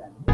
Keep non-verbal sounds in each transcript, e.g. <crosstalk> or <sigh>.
¿Cómo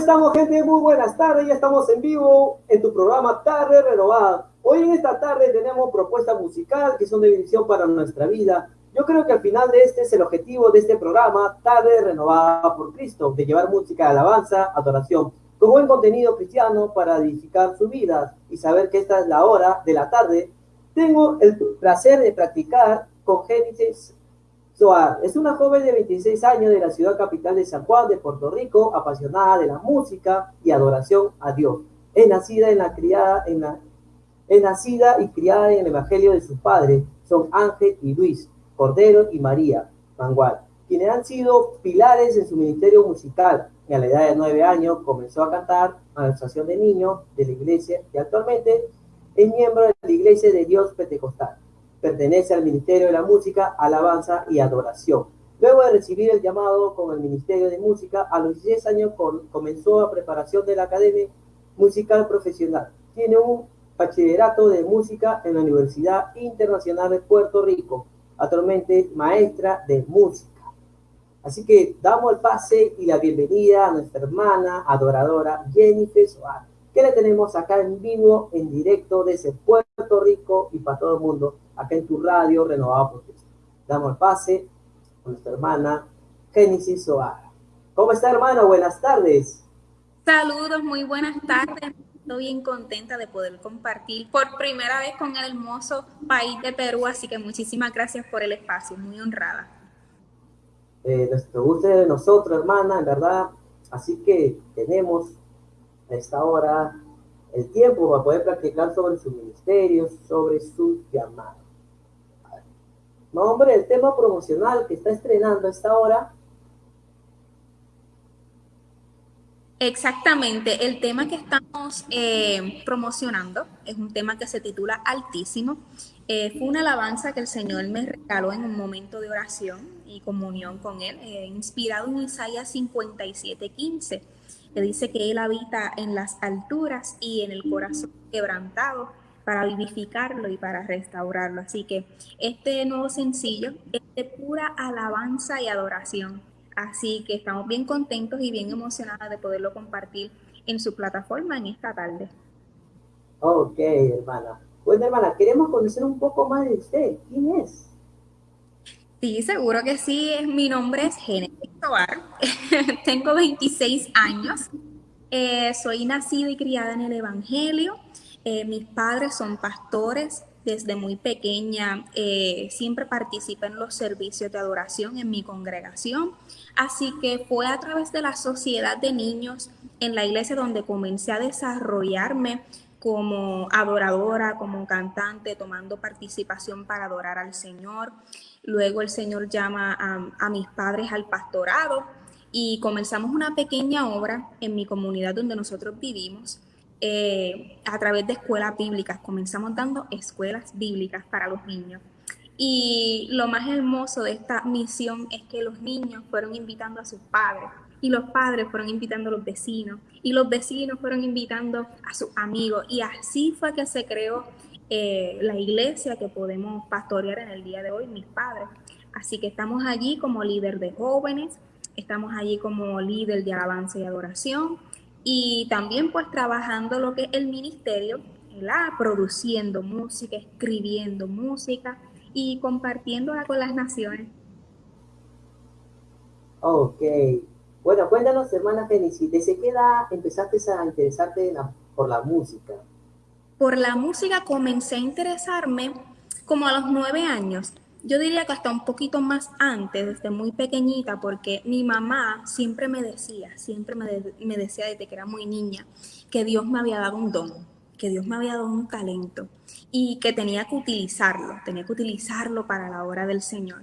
estamos, gente? Muy buenas tardes. Ya estamos en vivo en tu programa Tarde Renovada. Hoy en esta tarde tenemos propuestas musicales que son de bendición para nuestra vida. Yo creo que al final de este es el objetivo de este programa, Tarde Renovada por Cristo, de llevar música de alabanza, adoración, con buen contenido cristiano para edificar su vida y saber que esta es la hora de la tarde. Tengo el placer de practicar con Génesis es una joven de 26 años de la ciudad capital de San Juan de Puerto Rico, apasionada de la música y adoración a Dios. Es nacida, en la criada, en la, y criada en el Evangelio de sus padres. Son Ángel y Luis, Cordero y María Mangual, quienes han sido pilares en su ministerio musical. Y a la edad de nueve años comenzó a cantar a la asociación de niños de la iglesia y actualmente es miembro de la Iglesia de Dios Pentecostal pertenece al Ministerio de la Música, Alabanza y Adoración. Luego de recibir el llamado con el Ministerio de Música, a los 16 años comenzó la preparación de la Academia Musical Profesional. Tiene un bachillerato de música en la Universidad Internacional de Puerto Rico, actualmente maestra de música. Así que damos el pase y la bienvenida a nuestra hermana adoradora Jennifer Soares, que le tenemos acá en vivo, en directo desde Puerto Rico y para todo el mundo acá en tu radio renovado por Cristo. Damos el pase con nuestra hermana Génesis Soara. ¿Cómo está, hermano? Buenas tardes. Saludos, muy buenas tardes. Estoy bien contenta de poder compartir por primera vez con el hermoso país de Perú, así que muchísimas gracias por el espacio, muy honrada. Eh, nuestro gusto de nosotros, hermana, en verdad. Así que tenemos a esta hora el tiempo para poder practicar sobre su ministerio, sobre su llamado. No, el tema promocional que está estrenando a esta hora. Exactamente, el tema que estamos eh, promocionando es un tema que se titula Altísimo. Eh, fue una alabanza que el Señor me regaló en un momento de oración y comunión con Él, eh, inspirado en Isaías 57:15, que dice que Él habita en las alturas y en el corazón quebrantado para vivificarlo y para restaurarlo. Así que este nuevo sencillo es de pura alabanza y adoración. Así que estamos bien contentos y bien emocionadas de poderlo compartir en su plataforma en esta tarde. Ok, hermana. Bueno, hermana, queremos conocer un poco más de usted. ¿Quién es? Sí, seguro que sí. Mi nombre es Genesis Tobar. <laughs> Tengo 26 años. Eh, soy nacida y criada en el Evangelio. Eh, mis padres son pastores. Desde muy pequeña eh, siempre participé en los servicios de adoración en mi congregación. Así que fue a través de la sociedad de niños en la iglesia donde comencé a desarrollarme como adoradora, como cantante, tomando participación para adorar al Señor. Luego el Señor llama a, a, mis padres al pastorado y comenzamos una pequeña obra en mi comunidad donde nosotros vivimos eh, a través de escuelas bíblicas. Comenzamos dando escuelas bíblicas para los niños. Y lo más hermoso de esta misión es que los niños fueron invitando a sus padres y los padres fueron invitando a los vecinos y los vecinos fueron invitando a sus amigos y así fue que se creó eh, la iglesia que podemos pastorear en el día de hoy, mis padres. Así que estamos allí como líder de jóvenes, estamos allí como líder de alabanza y adoración, y también pues trabajando lo que es el ministerio, la produciendo música, escribiendo música y compartiéndola con las naciones. Ok. Bueno, cuéntanos, hermana Génesis, ¿desde qué edad empezaste a interesarte por la música? Por la música comencé a interesarme como a los nueve años. Yo diría que hasta un poquito más antes, desde muy pequeñita, porque mi mamá siempre me decía, siempre me, me decía desde que era muy niña, que Dios me había dado un don, que Dios me había dado un talento y que tenía que utilizarlo, tenía que utilizarlo para la obra del Señor.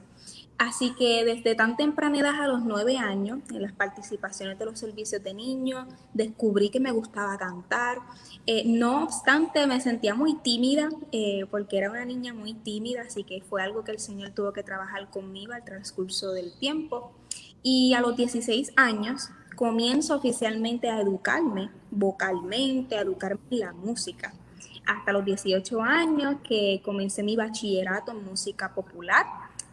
Así que desde tan temprana edad a los nueve años, en las participaciones de los servicios de niños, descubrí que me gustaba cantar. Eh, no obstante, me sentía muy tímida, eh, porque era una niña muy tímida, así que fue algo que el Señor tuvo que trabajar conmigo al transcurso del tiempo. Y a los 16 años comienzo oficialmente a educarme vocalmente, a educarme en la música. Hasta los 18 años que comencé mi bachillerato en música popular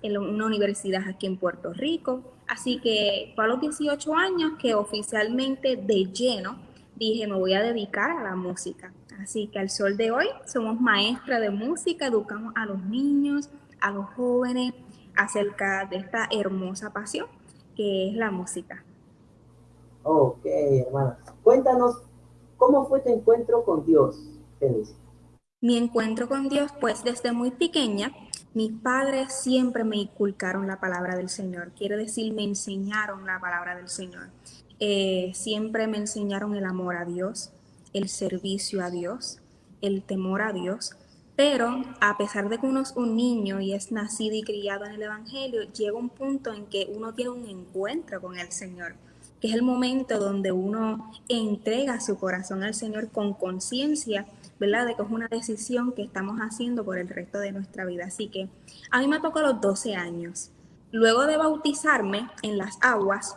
en una universidad aquí en Puerto Rico. Así que fue a los 18 años que oficialmente de lleno dije me voy a dedicar a la música. Así que al sol de hoy somos maestras de música, educamos a los niños, a los jóvenes acerca de esta hermosa pasión que es la música. Ok, hermana. Cuéntanos, ¿cómo fue tu encuentro con Dios, Mi encuentro con Dios, pues desde muy pequeña mis padres siempre me inculcaron la palabra del Señor, quiere decir, me enseñaron la palabra del Señor. Eh, siempre me enseñaron el amor a Dios, el servicio a Dios, el temor a Dios. Pero a pesar de que uno es un niño y es nacido y criado en el Evangelio, llega un punto en que uno tiene un encuentro con el Señor, que es el momento donde uno entrega su corazón al Señor con conciencia ¿verdad? De que es una decisión que estamos haciendo por el resto de nuestra vida. Así que a mí me tocó a los 12 años. Luego de bautizarme en las aguas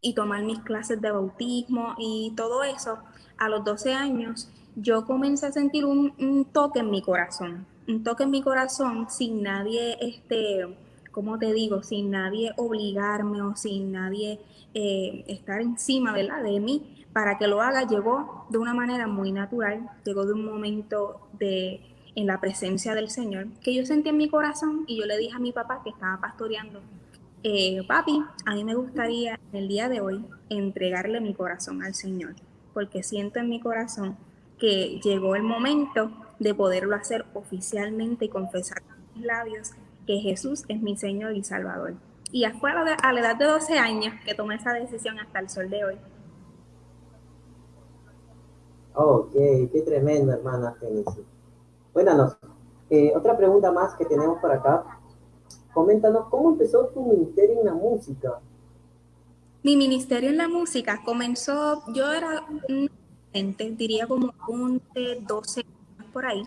y tomar mis clases de bautismo y todo eso, a los 12 años yo comencé a sentir un, toque en mi corazón, un toque en mi corazón sin nadie, este, como te digo, sin nadie obligarme o sin nadie eh, estar encima, ¿verdad? De mí, para que lo haga llegó de una manera muy natural, llegó de un momento de en la presencia del Señor que yo sentí en mi corazón y yo le dije a mi papá que estaba pastoreando, eh, papi, a mí me gustaría el día de hoy entregarle mi corazón al Señor, porque siento en mi corazón que llegó el momento de poderlo hacer oficialmente y confesar con mis labios que Jesús es mi Señor y Salvador. Y fue a la edad de 12 años que tomé esa decisión hasta el sol de hoy. Ok, qué tremendo, hermana Genesis. Cuéntanos, eh, otra pregunta más que tenemos por acá. Coméntanos, ¿cómo empezó tu ministerio en la música? Mi ministerio en la música comenzó, yo era un diría como un de 12 años por ahí.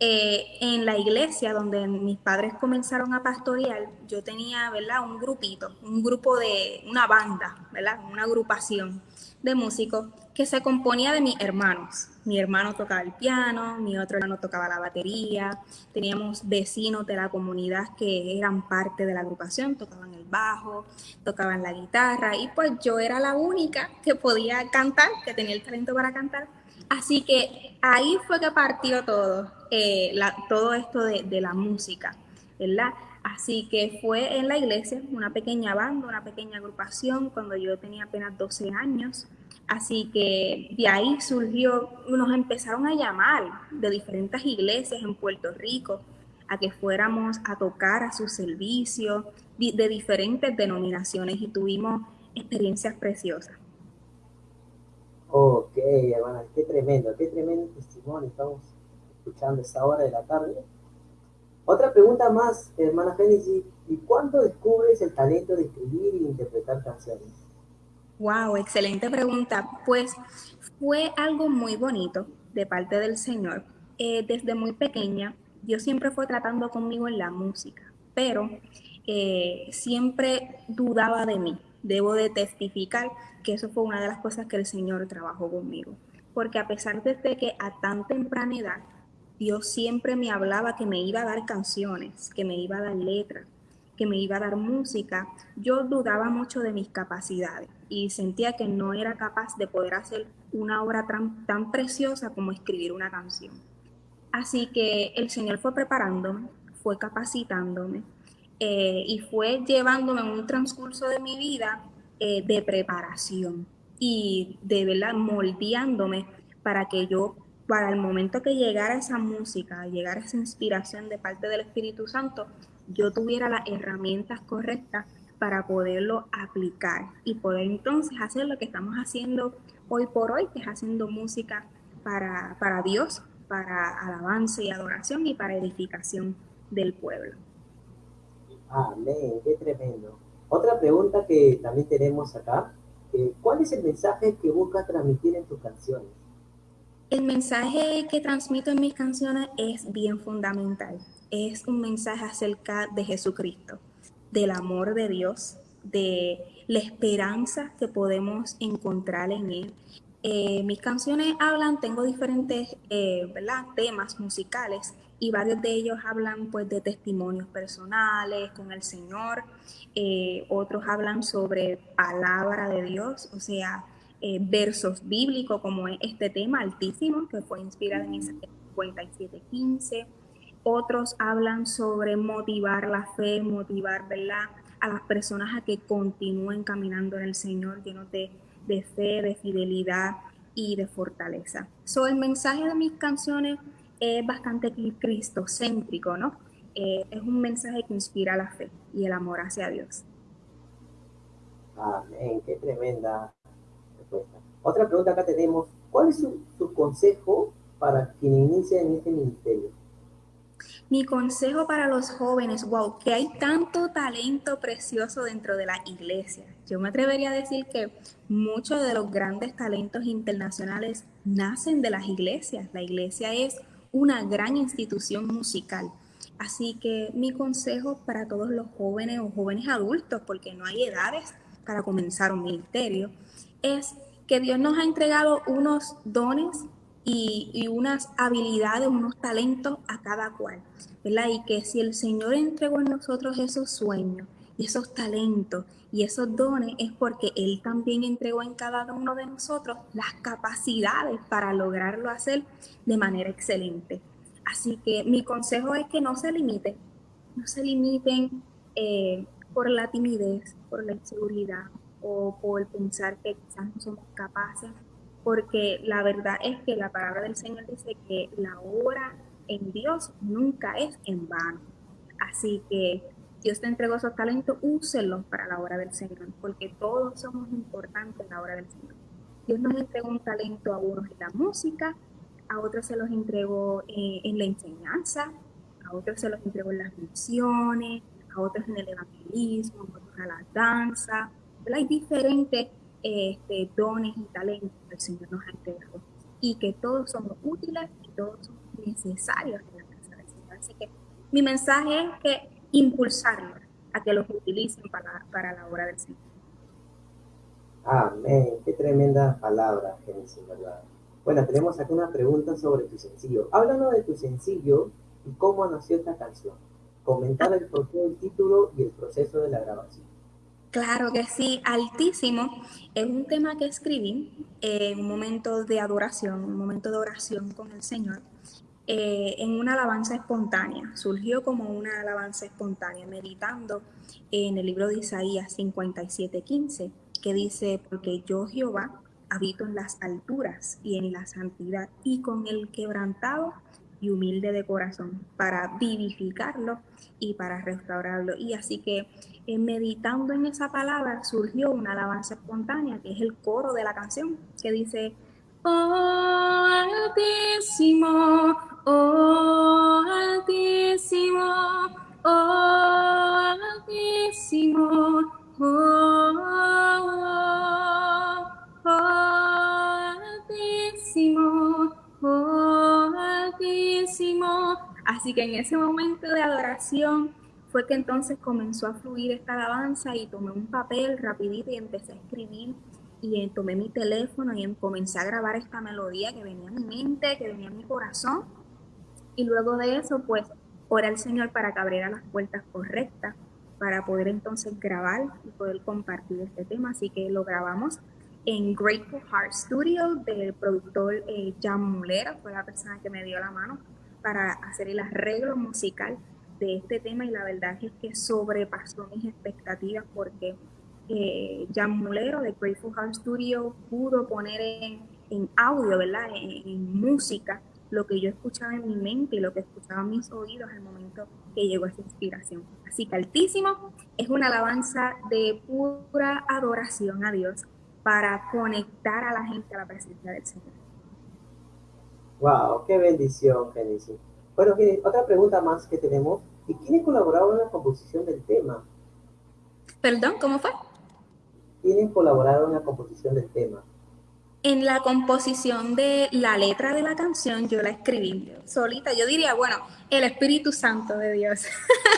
Eh, en la iglesia donde mis padres comenzaron a pastorear, yo tenía, ¿verdad? Un grupito, un grupo de, una banda, ¿verdad? Una agrupación de músicos que se componía de mis hermanos. Mi hermano tocaba el piano, mi otro hermano tocaba la batería, teníamos vecinos de la comunidad que eran parte de la agrupación, tocaban el bajo, tocaban la guitarra y pues yo era la única que podía cantar, que tenía el talento para cantar. Así que ahí fue que partió todo, eh, todo esto de, de la música, ¿verdad? Así que fue en la iglesia, una pequeña banda, una pequeña agrupación, cuando yo tenía apenas 12 años. Así que de ahí surgió, nos empezaron a llamar de diferentes iglesias en Puerto Rico a que fuéramos a tocar a su servicio de diferentes denominaciones y tuvimos experiencias preciosas. Ok, hermana, qué tremendo, qué tremendo testimonio estamos escuchando esta hora de la tarde. Otra pregunta más, hermana Génesis, ¿y cuándo descubres el talento de escribir y interpretar canciones? Wow, excelente pregunta. Pues fue algo muy bonito de parte del Señor. Eh, desde muy pequeña, Dios siempre fue tratando conmigo en la música, pero eh, siempre dudaba de mí. Debo de testificar que eso fue una de las cosas que el Señor trabajó conmigo. Porque a pesar de que a tan temprana edad Dios siempre me hablaba que me iba a dar canciones, que me iba a dar letras, que me iba a dar música, yo dudaba mucho de mis capacidades y sentía que no era capaz de poder hacer una obra tan, preciosa como escribir una canción. Así que el Señor fue preparándome, fue capacitándome eh, y fue llevándome un transcurso de mi vida eh, de preparación y de verdad moldeándome para que yo, para el momento que llegara esa música, llegara esa inspiración de parte del Espíritu Santo, yo tuviera las herramientas correctas para poderlo aplicar y poder entonces hacer lo que estamos haciendo hoy por hoy, que es haciendo música para, para Dios, para alabanza y adoración y para edificación del pueblo. Amén, qué tremendo. Otra pregunta que también tenemos acá, eh, ¿cuál es el mensaje que busca transmitir en tus canciones? El mensaje que transmito en mis canciones es bien fundamental. Es un mensaje acerca de Jesucristo, del amor de Dios, de la esperanza que podemos encontrar en Él. Eh, mis canciones hablan, tengo diferentes eh, temas musicales y varios de ellos hablan pues de testimonios personales con el Señor, eh, otros hablan sobre palabra de Dios, o sea, eh, versos bíblicos como este tema altísimo que fue inspirado en Isaías 57.15, otros hablan sobre motivar la fe, motivar ¿verdad? a las personas a que continúen caminando en el Señor llenos de, de fe, de fidelidad y de fortaleza. So, el mensaje de mis canciones es bastante cristocéntrico, ¿no? Eh, es un mensaje que inspira la fe y el amor hacia Dios. Amén, qué tremenda respuesta. Otra pregunta acá tenemos, ¿cuál es su, su consejo para quien inicia en este ministerio? Mi consejo para los jóvenes, wow, que hay tanto talento precioso dentro de la iglesia. Yo me atrevería a decir que muchos de los grandes talentos internacionales nacen de las iglesias. La iglesia es una gran institución musical. Así que mi consejo para todos los jóvenes o jóvenes adultos, porque no hay edades para comenzar un ministerio, es que Dios nos ha entregado unos dones y, unas habilidades, unos talentos a cada cual, ¿verdad? Y que si el Señor entregó en nosotros esos sueños y esos talentos y esos dones es porque Él también entregó en cada uno de nosotros las capacidades para lograrlo hacer de manera excelente. Así que mi consejo es que no se limiten, no se limiten eh, por la timidez, por la inseguridad o por pensar que quizás no somos capaces, porque la verdad es que la palabra del Señor dice que la obra en Dios nunca es en vano. Así que Dios te entregó esos talentos, úselos para la obra del Señor, porque todos somos importantes en la obra del Señor. Dios nos entregó un talento a unos en la música, a otros se los entregó eh, en la enseñanza, a otros se los entregó en las misiones, a otros en el evangelismo, a otros a la danza. Hay diferentes este, dones y talentos que el Señor nos ha entregado y que todos somos útiles y todos son necesarios en la casa del Señor. Así que mi mensaje es que impulsarlos a que los utilicen para, para la obra del Señor. Amén, qué tremenda palabra, Génesis, ¿verdad? Bueno, tenemos aquí una pregunta sobre tu sencillo. Háblanos de tu sencillo y cómo nació esta canción. Comentar el porqué del título y el proceso de la grabación. Claro que sí, altísimo. Es un tema que escribí en un momento de adoración, un momento de oración con el Señor. Eh, en una alabanza espontánea. Surgió como una alabanza espontánea, meditando en el libro de Isaías 57:15, que dice, porque yo Jehová habito en las alturas y en la santidad y con el quebrantado y humilde de corazón para vivificarlo y para restaurarlo. Y así que eh, meditando en esa palabra surgió una alabanza espontánea, que es el coro de la canción, que dice, Oh Altísimo, oh Altísimo, oh Altísimo, oh, Altísimo, oh Altísimo. Así que en ese momento de adoración fue que entonces comenzó a fluir esta alabanza y tomé un papel rapidito y empecé a escribir y tomé mi teléfono y comencé a grabar esta melodía que venía en mi mente, que venía en mi corazón. Y luego de eso, pues, oré al Señor para que abriera las puertas correctas para poder entonces grabar y poder compartir este tema. Así que lo grabamos en Grateful Heart Studio del productor eh, Jan Mulera, fue la persona que me dio la mano para hacer el arreglo musical de este tema y la verdad es que sobrepasó mis expectativas porque eh, Jan Mulero de Grateful Heart Studio pudo poner en, audio, ¿verdad? En, música lo que yo escuchaba en mi mente y lo que escuchaba en mis oídos al momento que llegó esa inspiración. Así que Altísimo es una alabanza de pura adoración a Dios para conectar a la gente a la presencia del Señor. Wow, qué bendición, Genesis. Bueno, otra pregunta más que tenemos. ¿Y quiénes colaboraron en la composición del tema? Perdón, ¿cómo fue? ¿Quiénes colaboraron en la composición del tema? En la composición de la letra de la canción yo la escribí solita. Yo diría, bueno, el Espíritu Santo de Dios.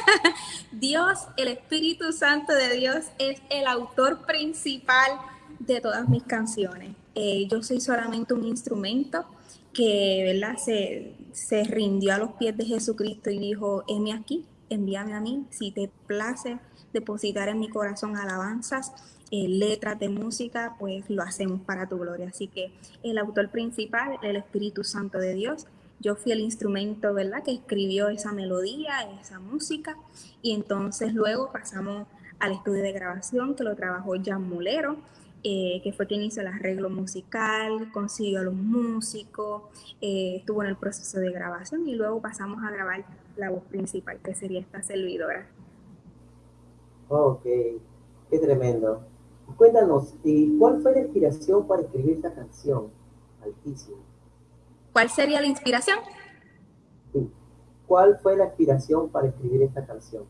<laughs> Dios, el Espíritu Santo de Dios es el autor principal de todas mis canciones. Eh, yo soy solamente un instrumento que ¿verdad? Se, se rindió a los pies de Jesucristo y dijo, heme aquí, envíame a mí, si te place depositar en mi corazón alabanzas, eh, letras de música, pues lo hacemos para tu gloria. Así que el autor principal, el Espíritu Santo de Dios, yo fui el instrumento, ¿verdad?, que escribió esa melodía, esa música, y entonces luego pasamos al estudio de grabación que lo trabajó Jan Mulero, eh, que fue quien hizo el arreglo musical, consiguió a los músicos, eh, estuvo en el proceso de grabación y luego pasamos a grabar la voz principal, que sería esta servidora. Ok, qué tremendo. Cuéntanos, ¿y cuál fue la inspiración para escribir esta canción? Altísimo. ¿Cuál sería la inspiración? ¿Cuál fue la inspiración para escribir esta canción?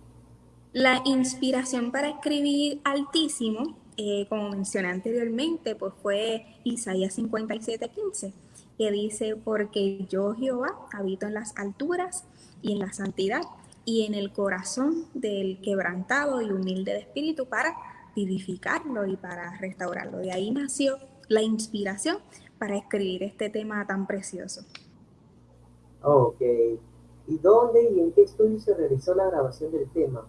La inspiración para escribir Altísimo eh, como mencioné anteriormente, pues fue Isaías 57:15, que dice, porque yo Jehová habito en las alturas y en la santidad y en el corazón del quebrantado y humilde de espíritu para vivificarlo y para restaurarlo. De ahí nació la inspiración para escribir este tema tan precioso. Ok. ¿Y dónde y en qué estudio se realizó la grabación del tema?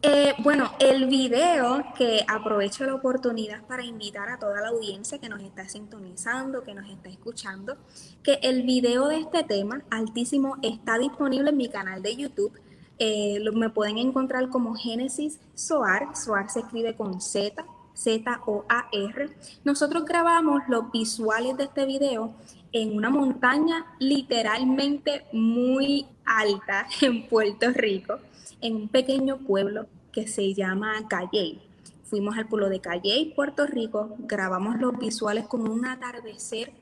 Eh, bueno, el video que aprovecho la oportunidad para invitar a toda la audiencia que nos está sintonizando, que nos está escuchando, que el video de este tema, Altísimo, está disponible en mi canal de YouTube. Eh, me pueden encontrar como Génesis Soar. Soar se escribe con Z, Z-O-A-R. Nosotros grabamos los visuales de este video en una montaña literalmente muy alta <laughs> en Puerto Rico en un pequeño pueblo que se llama Calley. Fuimos al pueblo de Calley, Puerto Rico, grabamos los visuales con un atardecer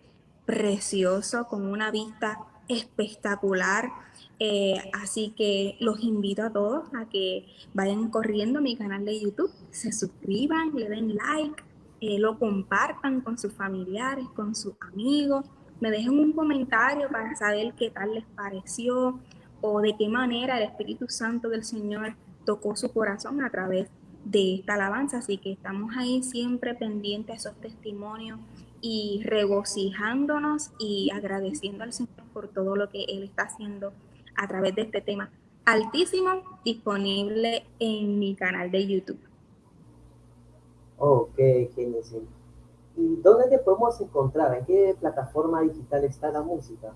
precioso, con una vista espectacular. Eh, así que los invito a todos a que vayan corriendo a mi canal de YouTube, se suscriban, le den like, eh, lo compartan con sus familiares, con sus amigos, me dejen un comentario para saber qué tal les pareció, o de qué manera el Espíritu Santo del Señor tocó su corazón a través de esta alabanza. Así que estamos ahí siempre pendientes a esos testimonios y regocijándonos y agradeciendo al Señor por todo lo que Él está haciendo a través de este tema altísimo disponible en mi canal de YouTube. Ok, genial. ¿Y dónde te podemos encontrar? ¿En qué plataforma digital está la música?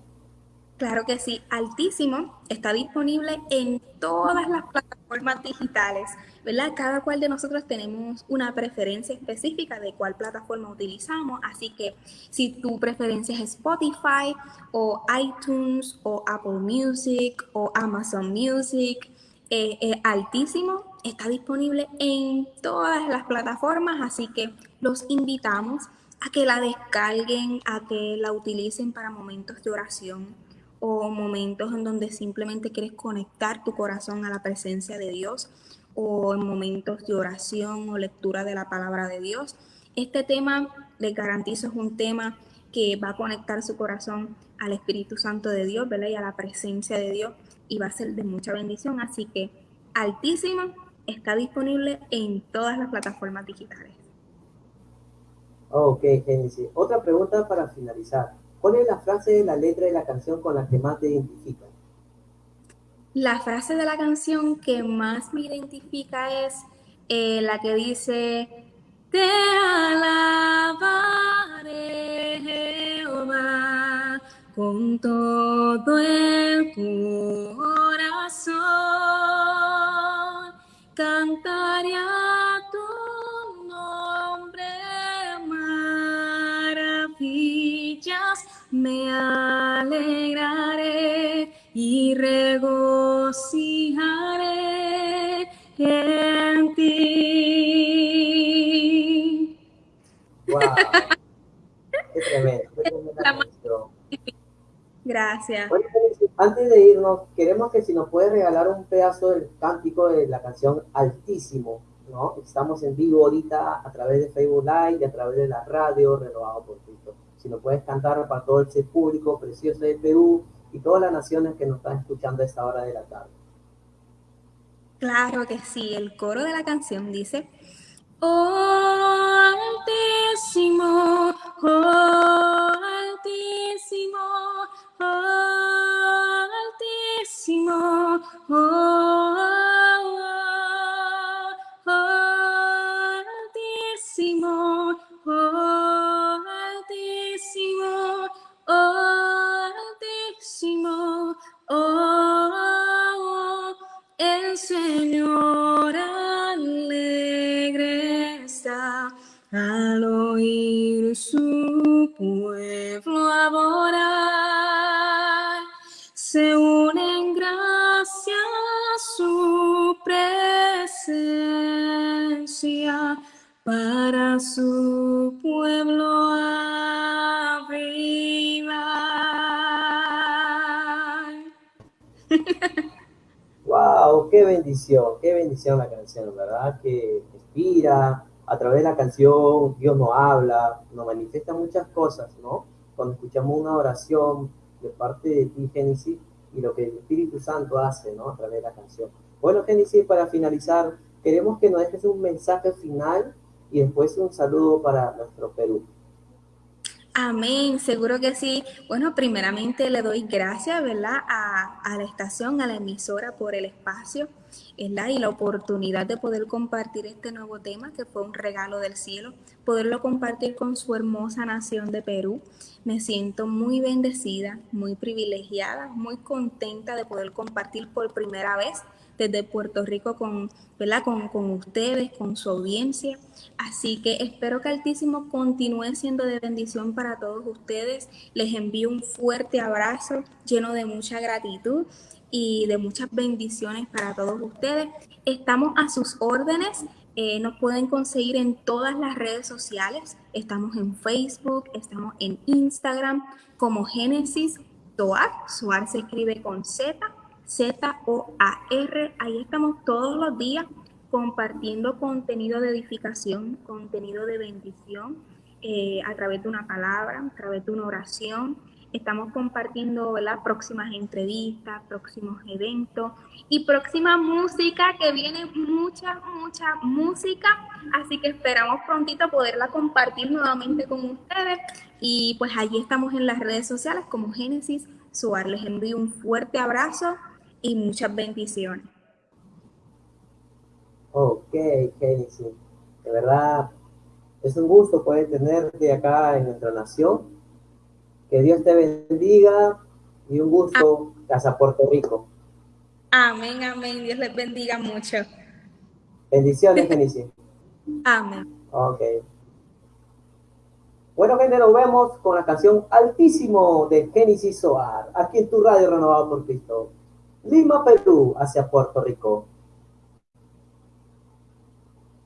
Claro que sí, Altísimo está disponible en todas las plataformas digitales, ¿verdad? Cada cual de nosotros tenemos una preferencia específica de cuál plataforma utilizamos, así que si tu preferencia es Spotify o iTunes o Apple Music o Amazon Music, eh, eh, Altísimo está disponible en todas las plataformas, así que los invitamos a que la descarguen, a que la utilicen para momentos de oración o momentos en donde simplemente quieres conectar tu corazón a la presencia de Dios o en momentos de oración o lectura de la palabra de Dios. Este tema, les garantizo, es un tema que va a conectar su corazón al Espíritu Santo de Dios, ¿verdad? Y a la presencia de Dios y va a ser de mucha bendición. Así que Altísimo está disponible en todas las plataformas digitales. Ok, Genesis. Otra pregunta para finalizar. ¿Cuál es la frase de la letra de la canción con la que más te identifica? La frase de la canción que más me identifica es eh, la que dice, te alabaré Jehová con todo el corazón. Me alegraré y regocijaré en ti. ¡Wow! ¡Qué tremendo! ¡Qué Gracias. antes de irnos, queremos que si nos puedes regalar un pedazo del cántico de la canción Altísimo, ¿no? Estamos en vivo ahorita a través de Facebook Live y a través de la radio Renovado por Cristo. Si nos puedes cantar para todo ese público precioso de Perú y todas las naciones que nos están escuchando a esta hora de la tarde. Claro que sí, el coro de la canción dice, Oh Altísimo, oh Altísimo, oh Altísimo, oh, Altísimo, al oír su pueblo adorar, se une en gracia su presencia para su pueblo avivar. ¡Wow! ¡Qué bendición! ¡Qué bendición la canción! ¿Verdad? Que inspira, a través de la canción Dios nos habla, nos manifiesta muchas cosas, ¿no? Cuando escuchamos una oración de parte de ti, Génesis, y lo que el Espíritu Santo hace, ¿no? A través de la canción. Bueno, Génesis, para finalizar, queremos que nos dejes un mensaje final y después un saludo para nuestro Perú. Amén, seguro que sí. Bueno, primeramente le doy gracias, ¿verdad? A, la estación, a la emisora por el espacio, ¿verdad? Y la oportunidad de poder compartir este nuevo tema que fue un regalo del cielo, poderlo compartir con su hermosa nación de Perú. Me siento muy bendecida, muy privilegiada, muy contenta de poder compartir por primera vez desde Puerto Rico con, ¿verdad? Con, con, ustedes, con su audiencia. Así que espero que Altísimo continúe siendo de bendición para todos ustedes. Les envío un fuerte abrazo lleno de mucha gratitud y de muchas bendiciones para todos ustedes. Estamos a sus órdenes. Eh, nos pueden conseguir en todas las redes sociales. Estamos en Facebook, estamos en Instagram como Génesis Soar. Soar se escribe con Z Z-O-A-R. Ahí estamos todos los días compartiendo contenido de edificación, contenido de bendición, eh, a través de una palabra, a través de una oración. Estamos compartiendo las próximas entrevistas, próximos eventos y próxima música, que viene mucha, mucha música. Así que esperamos prontito poderla compartir nuevamente con ustedes. Y pues allí estamos en las redes sociales como Génesis Suar. Les envío un fuerte abrazo y muchas bendiciones. Ok, Génesis. De verdad, es un gusto poder tenerte acá en nuestra nación. Que Dios te bendiga y un gusto Casa Puerto Rico. Amén, amén. Dios les bendiga mucho. Bendiciones, Génesis. <laughs> amén. Ok. Bueno, gente, nos vemos con la canción Altísimo de Génesis Soar, aquí en tu radio renovado por Cristo. Lima, Perú, hacia Puerto Rico.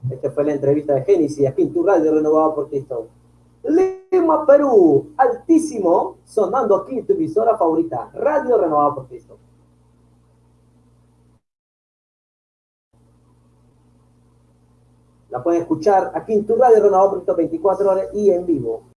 Esta fue la entrevista de Génesis, en tu radio renovado por Cristo. Lima, Perú, altísimo, sonando aquí tu emisora favorita, Radio Renovado por Cristo. La pueden escuchar aquí en tu radio renovado por Cristo 24 horas y en vivo.